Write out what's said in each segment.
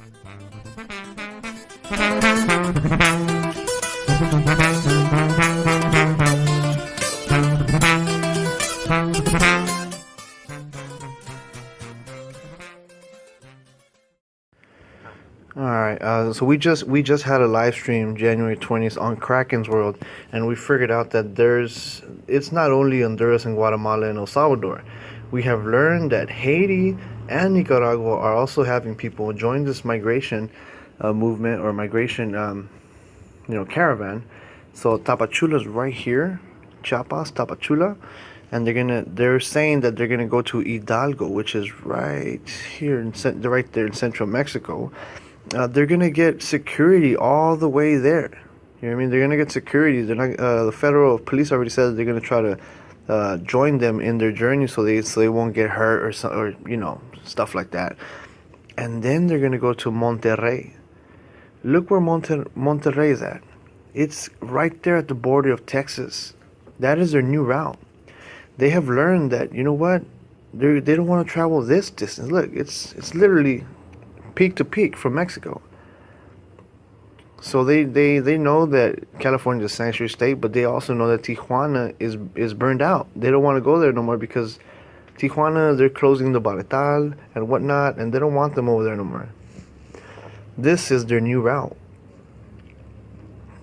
All right, uh, so we just we just had a live stream January 20th on Kraken's World, and we figured out that there's it's not only Honduras and Guatemala and El Salvador. We have learned that Haiti and Nicaragua are also having people join this migration uh, movement or migration, um, you know, caravan. So Tapachula's right here, Chiapas, Tapachula, and they're gonna they're saying that they're gonna go to Hidalgo, which is right here in right there in central Mexico uh, they're gonna get security all the way there. You know what I mean? They're gonna get security. They're not. Uh, the federal police already said they're gonna try to uh, join them in their journey so they so they won't get hurt or so, or you know stuff like that. And then they're gonna go to Monterrey. Look where Monter- Monterrey is at. It's right there at the border of Texas. That is their new route. They have learned that you know what they they don't want to travel this distance. Look, it's it's literally peak to peak from Mexico. So they, they, they know that California is a sanctuary state, but they also know that Tijuana is is burned out. They don't want to go there no more because Tijuana they're closing the Barretal and whatnot, and they don't want them over there no more. This is their new route.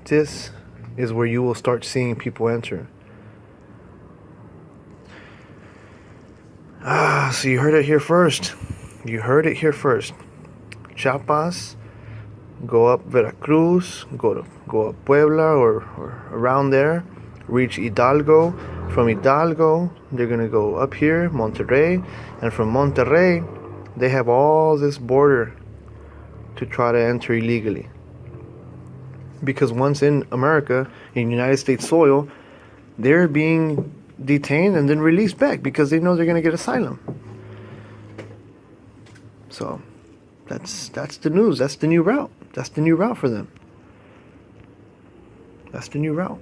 This is where you will start seeing people enter. Ah, so you heard it here first. You heard it here first. Chiapas, go up Veracruz, go to go up Puebla or, or around there, reach Hidalgo. From Hidalgo, they're gonna go up here, Monterrey, and from Monterrey, they have all this border to try to enter illegally. Because once in America, in United States soil, they're being detained and then released back because they know they're gonna get asylum. So that's that's the news. That's the new route. That's the new route for them. That's the new route.